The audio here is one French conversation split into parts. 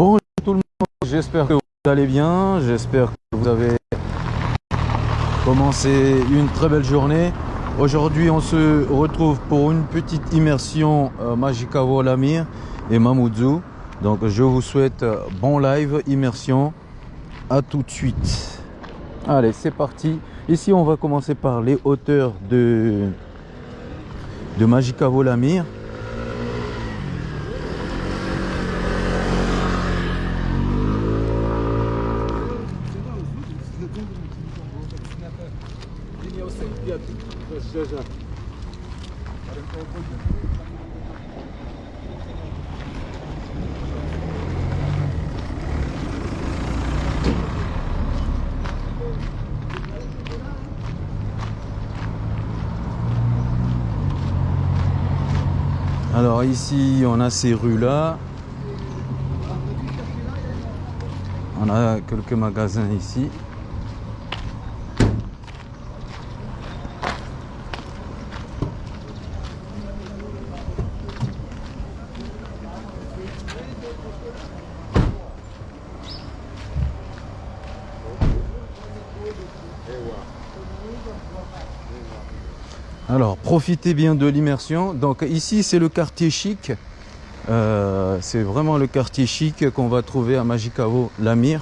Bonjour tout le monde, j'espère que vous allez bien, j'espère que vous avez commencé une très belle journée. Aujourd'hui on se retrouve pour une petite immersion euh, Magicavo Lamir et Mamoudzou. Donc je vous souhaite euh, bon live, immersion, à tout de suite. Allez c'est parti. Ici on va commencer par les hauteurs de, de Magicavo. Alors ici on a ces rues là. On a quelques magasins ici. Alors, profitez bien de l'immersion. Donc ici, c'est le quartier chic. Euh, c'est vraiment le quartier chic qu'on va trouver à Magicavo, Lamir.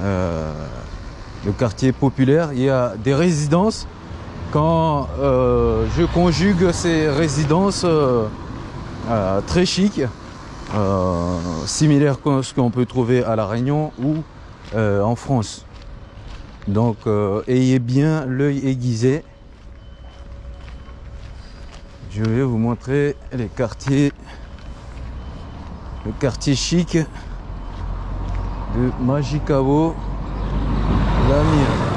Euh, le quartier populaire. Il y a des résidences. Quand euh, je conjugue ces résidences très chic, similaires à ce qu'on peut trouver à La Réunion ou en France. Donc, ayez bien l'œil aiguisé je vais vous montrer les quartiers le quartier chic de Magicavo Lamir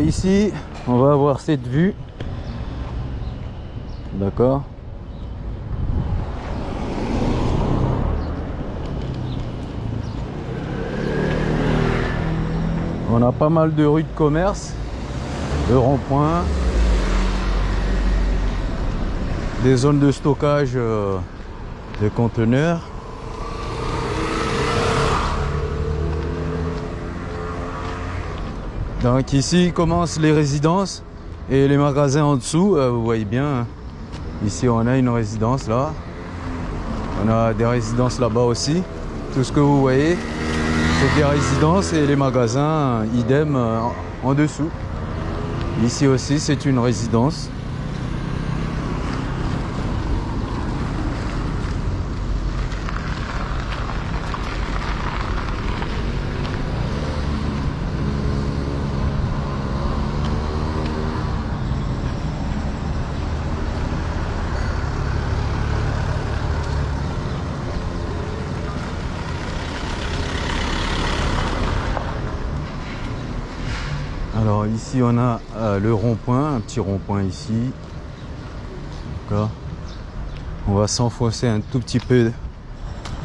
Ici, on va avoir cette vue. D'accord On a pas mal de rues de commerce, de ronds-points, des zones de stockage euh, de conteneurs. Donc ici commencent les résidences et les magasins en dessous, euh, vous voyez bien. Hein. Ici on a une résidence là. On a des résidences là-bas aussi. Tout ce que vous voyez, c'est des résidences et les magasins, idem euh, en dessous. Ici aussi c'est une résidence. Alors on a euh, le rond-point, un petit rond-point ici. On va s'enfoncer un tout petit peu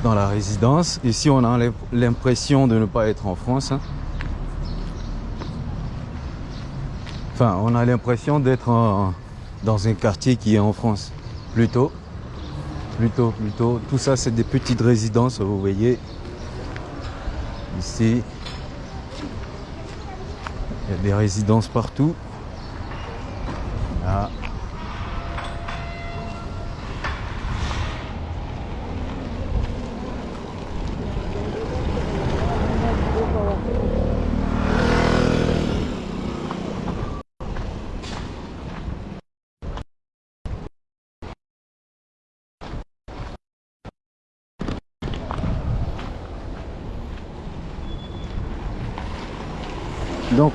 dans la résidence. Ici on a l'impression de ne pas être en France. Hein. Enfin on a l'impression d'être dans un quartier qui est en France. Plutôt. Plutôt, plutôt. Tout ça c'est des petites résidences, vous voyez. Ici. Il y a des résidences partout. Là.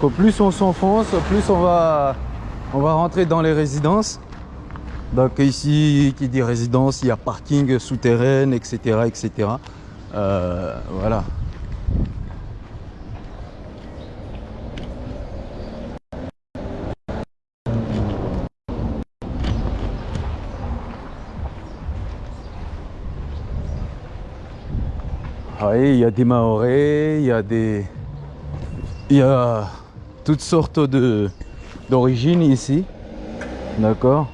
Donc plus on s'enfonce, plus on va on va rentrer dans les résidences. Donc ici, qui dit résidence, il y a parking souterrain, etc. etc. Euh, voilà. il y a des Maoris, il y a des... Il y a toutes sortes d'origines ici. D'accord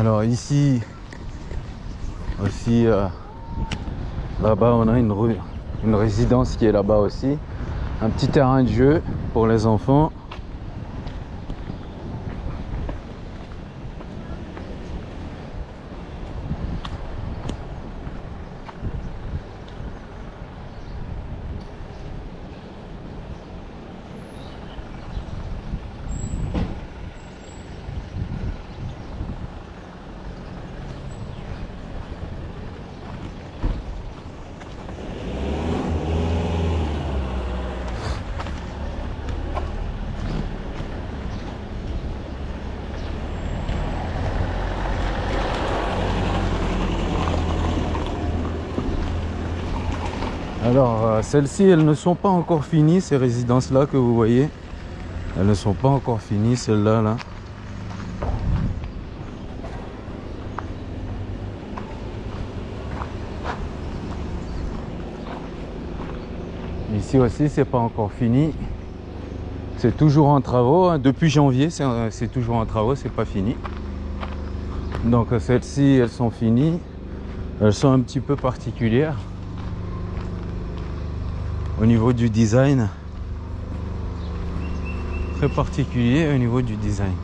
Alors ici aussi, euh, là-bas on a une, résidence qui est là-bas aussi. Un petit terrain de jeu pour les enfants. Alors, euh, celles-ci, elles ne sont pas encore finies, ces résidences-là que vous voyez. Elles ne sont pas encore finies, celles-là. Là. Ici aussi, c'est pas encore fini. C'est toujours en travaux. Hein. Depuis janvier, c'est toujours en travaux, c'est pas fini. Donc celles-ci, elles sont finies. Elles sont un petit peu particulières au niveau du design très particulier au niveau du design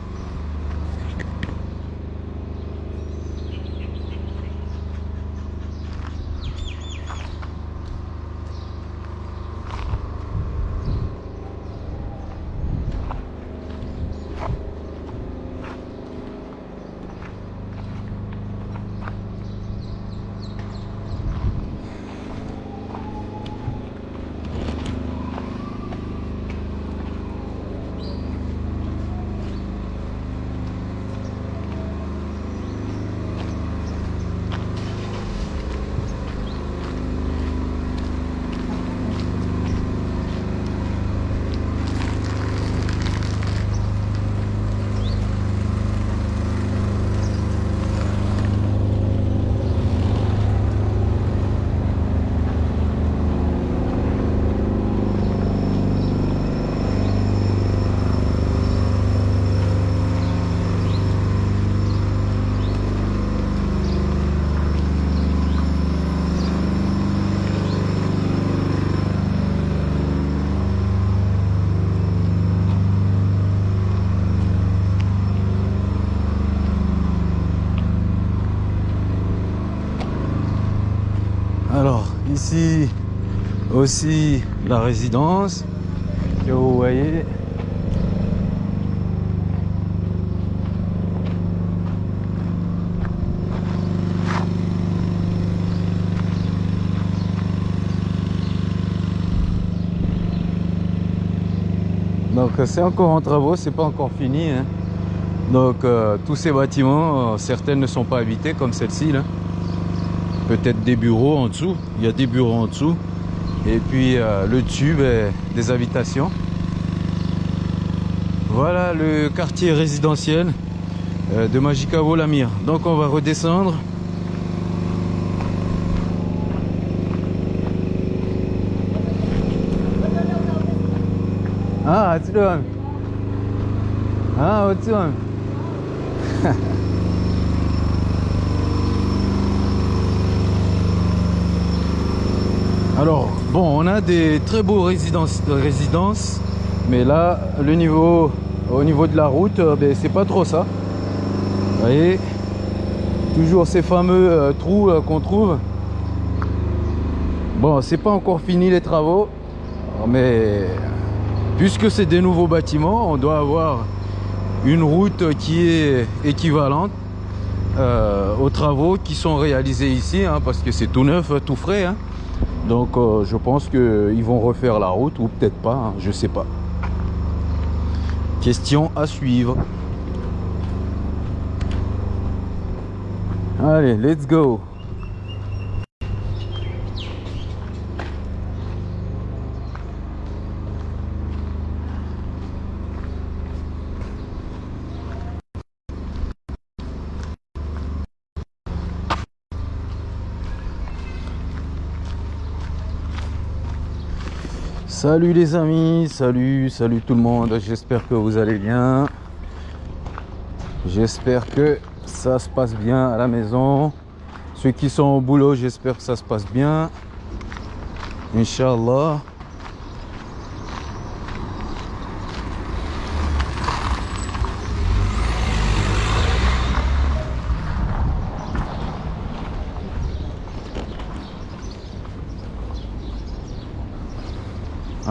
aussi la résidence que vous voyez donc c'est encore en travaux c'est pas encore fini hein. donc euh, tous ces bâtiments euh, certaines ne sont pas habités comme celle-ci là peut-être des bureaux en dessous. Il y a des bureaux en dessous. Et puis euh, le tube des habitations. Voilà le quartier résidentiel euh, de Magicavo Lamir. Donc on va redescendre. Ah, tu Ah, tu Alors, bon, on a des très beaux résidences, résidences mais là, le niveau, au niveau de la route, euh, ben, c'est pas trop ça. Vous voyez Toujours ces fameux euh, trous euh, qu'on trouve. Bon, c'est pas encore fini les travaux, mais puisque c'est des nouveaux bâtiments, on doit avoir une route qui est équivalente euh, aux travaux qui sont réalisés ici, hein, parce que c'est tout neuf, tout frais. Hein. Donc je pense qu'ils vont refaire la route, ou peut-être pas, hein, je sais pas. Question à suivre. Allez, let's go. Salut les amis, salut, salut tout le monde, j'espère que vous allez bien. J'espère que ça se passe bien à la maison. Ceux qui sont au boulot, j'espère que ça se passe bien. Inch'Allah.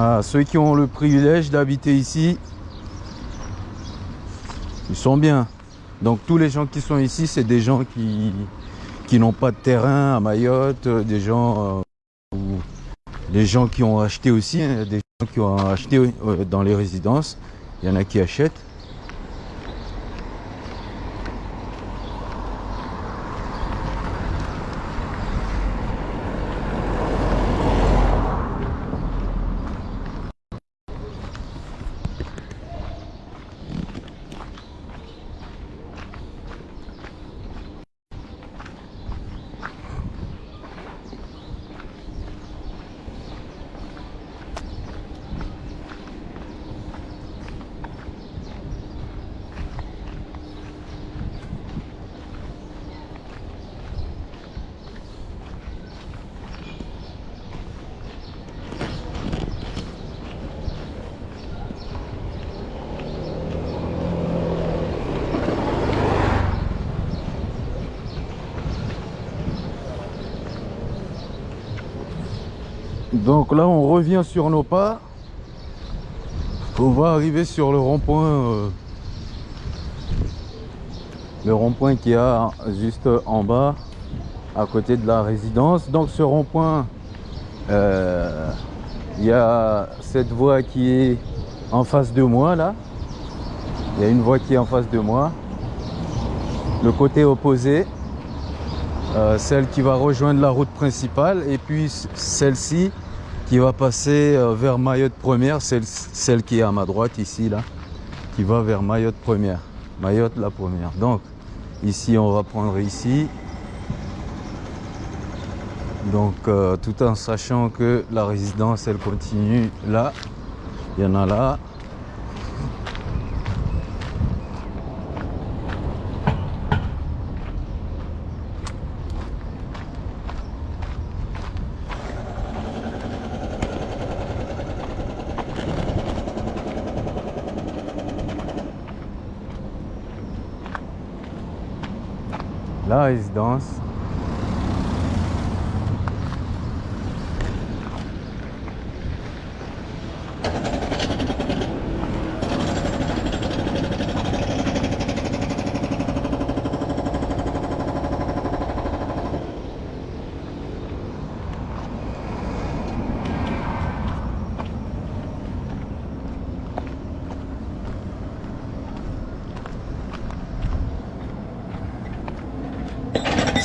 Ah, ceux qui ont le privilège d'habiter ici, ils sont bien. Donc tous les gens qui sont ici, c'est des gens qui, n'ont pas de terrain à Mayotte, euh, des gens, euh, des gens qui ont acheté aussi, hein, des gens qui ont acheté euh, dans les résidences. Il y en a qui achètent. Donc là, on revient sur nos pas. On va arriver sur le rond-point. Euh, le rond-point qui a juste en bas, à côté de la résidence. Donc ce rond-point, euh, il y a cette voie qui est en face de moi là. Il y a une voie qui est en face de moi. Le côté opposé, euh, celle qui va rejoindre la route principale. Et puis celle-ci qui va passer euh, vers Mayotte première, celle, celle qui est à ma droite ici, là, qui va vers Mayotte première. Mayotte la première. Donc, ici, on va prendre ici. Donc, euh, tout en sachant que la résidence, elle continue là. Il y en a là. La résidence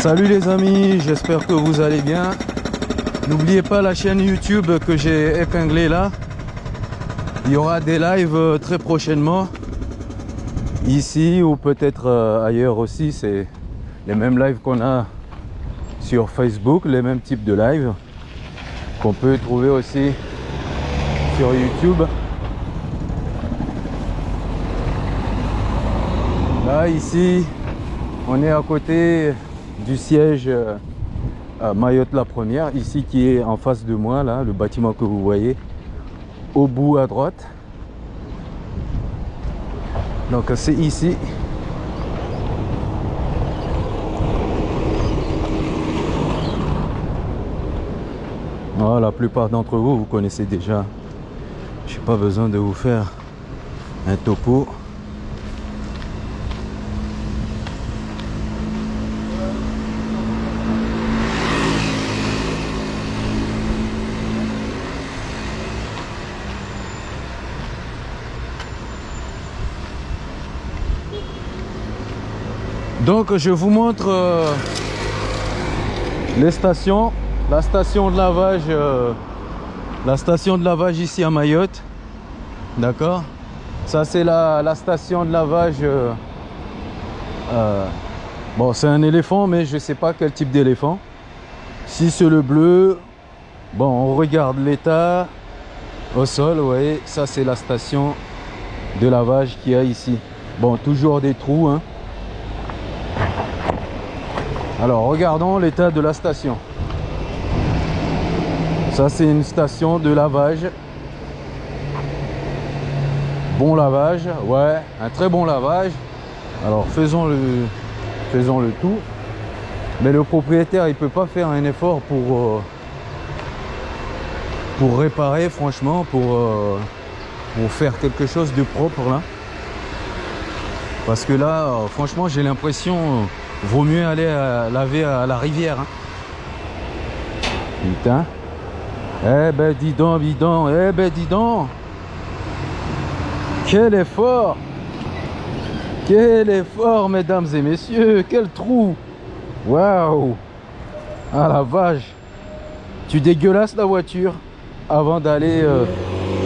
Salut les amis, j'espère que vous allez bien. N'oubliez pas la chaîne YouTube que j'ai épinglée là. Il y aura des lives euh, très prochainement. Ici ou peut-être euh, ailleurs aussi. C'est les mêmes lives qu'on a sur Facebook, les mêmes types de lives qu'on peut trouver aussi sur YouTube. Là, ici, on est à côté du siège euh, à Mayotte la première, ici qui est en face de moi, là, le bâtiment que vous voyez, au bout à droite. Donc c'est ici. La plupart d'entre vous, vous connaissez déjà. Je n'ai pas besoin de vous faire un topo. Donc je vous montre euh, les stations. La station de lavage, euh, la station de lavage ici à Mayotte. D'accord? Ça c'est la, station de lavage. Euh, bon c'est un éléphant mais je sais pas quel type d'éléphant. Si c'est le bleu, bon on regarde l'état au sol, vous voyez, ça c'est la station de lavage qu'il y a ici. Bon toujours des trous hein. Alors regardons l'état de la station. Ça c'est une station de lavage. Bon lavage, ouais, un très bon lavage. Alors faisons le, faisons le tout. Mais le propriétaire il peut pas faire un effort pour, euh, réparer franchement, pour, euh, pour faire quelque chose de propre là. Parce que là, euh, franchement j'ai l'impression Vaut mieux aller laver à la rivière. Hein. Putain. Eh ben dis donc, dis donc, eh ben dis donc. Quel effort Quel effort, mesdames et messieurs Quel trou Waouh Ah la vache Tu dégueulasses la voiture avant d'aller euh,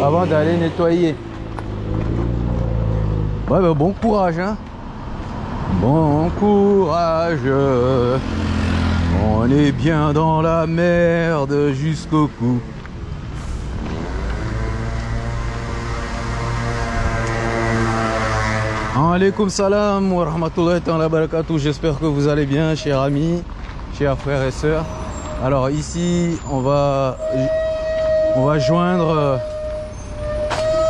avant d'aller nettoyer. Ouais, ben, bon courage, hein Bon courage, on est bien dans la merde jusqu'au cou. Alaikum salam wa rahmatullahi wa barakatuh. J'espère que vous allez bien, chers amis, chers frères et sœurs. Alors ici, on va, on va joindre euh,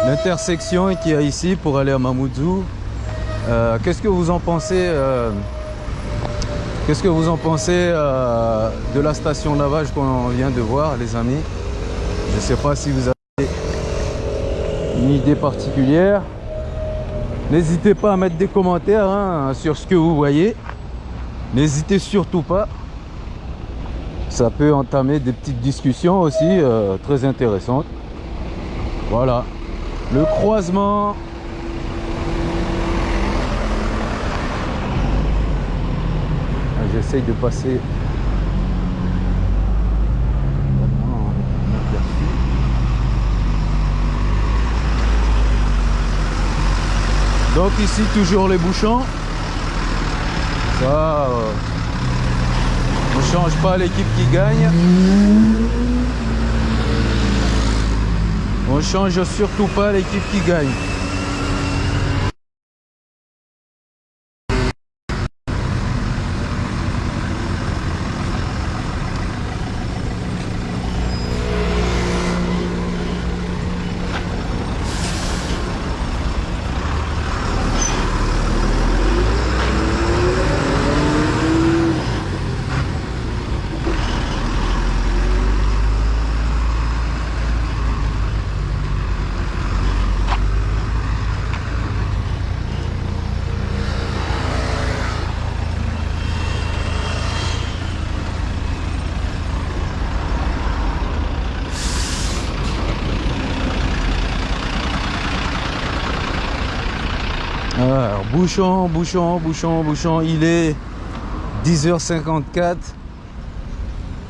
l'intersection qu'il y a ici pour aller à Mamoudzou. Euh, qu'est-ce que vous en pensez euh, Qu'est-ce que vous en pensez euh, de la station lavage qu'on vient de voir, les amis? Je ne sais pas si vous avez une idée particulière. N'hésitez pas à mettre des commentaires hein, sur ce que vous voyez. N'hésitez surtout pas. Ça peut entamer des petites discussions aussi très intéressantes. Voilà. Le croisement j'essaye de passer. Donc ici toujours les bouchons. Ça euh, on change pas l'équipe qui gagne. On change surtout pas l'équipe qui gagne Bouchon, bouchon, bouchon, bouchon. Il est 10h54.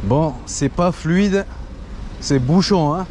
Bon, c'est pas fluide. C'est bouchon, hein.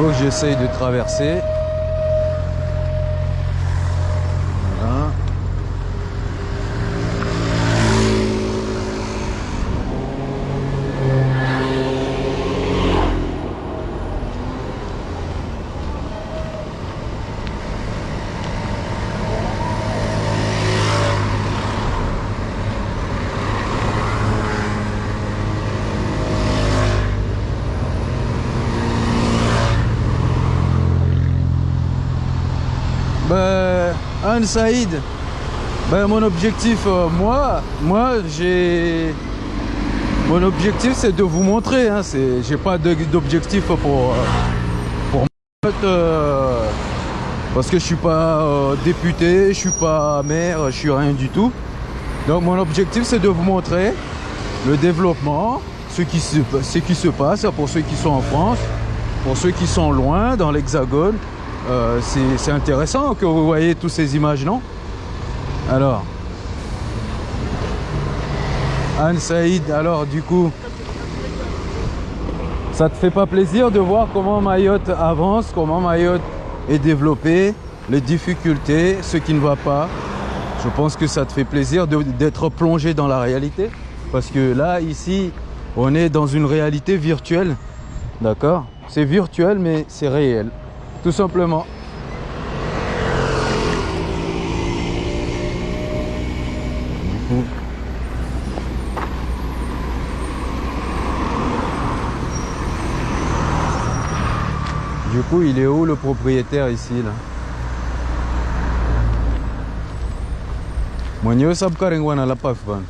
Faut que j'essaye de traverser. Voilà. Saïd, ben, mon objectif, euh, moi, moi j'ai. Mon objectif, c'est de vous montrer. Hein, j'ai pas d'objectif pour. euh, pour euh, parce que je suis pas député, je suis pas maire, je suis rien du tout. Donc, mon objectif, c'est de vous montrer le développement, ce qui se, ce qui se passe pour ceux qui sont en France, pour ceux qui sont loin dans l'Hexagone. Euh, c'est intéressant que vous voyez toutes ces images, non? Alors, Anne Saïd, alors du coup, ça te fait pas plaisir de voir comment Mayotte avance, comment Mayotte est développée, les difficultés, ce qui ne va pas? Je pense que ça te fait plaisir d'être plongé dans la réalité. Parce que là, ici, on est dans une réalité virtuelle. D'accord? C'est virtuel, mais c'est réel. Tout simplement. Du coup, il est où le propriétaire ici là? Mwenyewe sabkarengwa na la paf ban.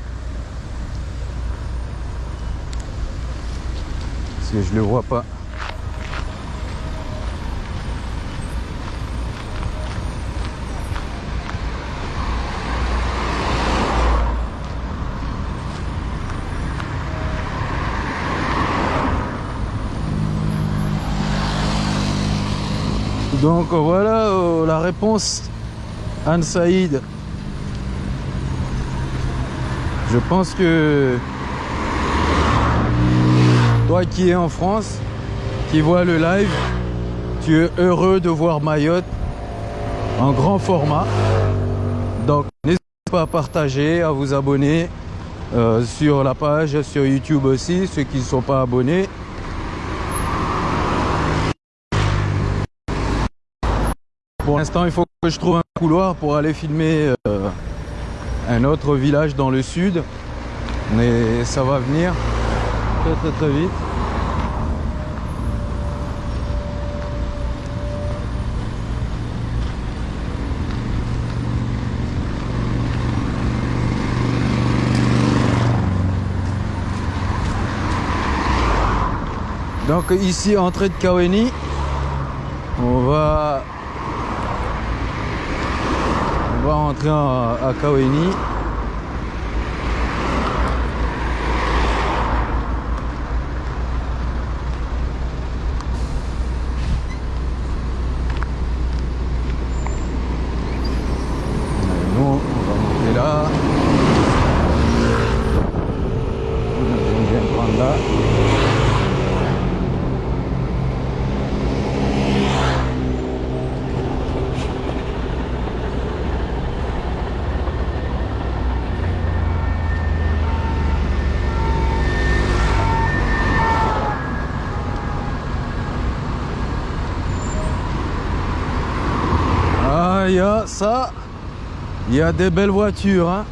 Parce que je le vois pas. Donc voilà euh, la réponse Anne Saïd. Je pense que toi qui es en France, qui vois le live, tu es heureux de voir Mayotte en grand format. Donc n'hésitez pas à partager, à vous abonner euh, sur la page, sur YouTube aussi, ceux qui ne sont pas abonnés. Pour l'instant, il faut que je trouve un couloir pour aller filmer euh, un autre village dans le sud. Mais ça va venir très très très vite. Donc ici, entrée de Kaweni, on va on va rentrer à. Et Nous, on va monter là. On vient prendre là. Ah, il y a ça. Il y des belles voitures, hein.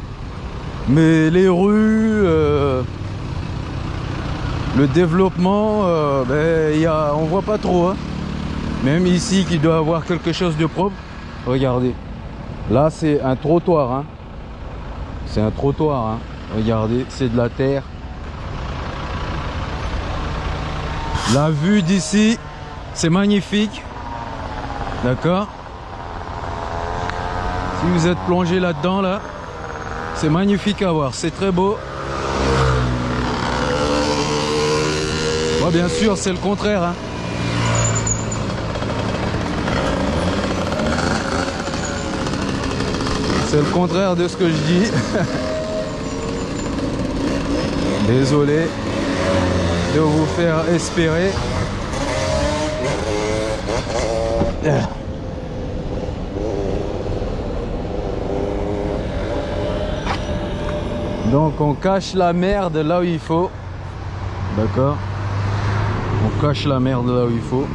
Mais les rues, euh, le développement, euh, ben, on voit pas trop. hein. Même ici, qui doit avoir quelque chose de propre. Regardez. Là, c'est un trottoir. hein. C'est un trottoir. hein. Regardez, c'est de la terre. La vue d'ici, c'est magnifique. D'accord? Si vous êtes plongé là-dedans, là, c'est magnifique à voir. C'est très beau. Moi, bien sûr, c'est le contraire. hein. C'est le contraire de ce que je dis. Désolé de vous faire espérer. Donc on cache la merde là où il faut. D'accord On cache la merde là où il faut.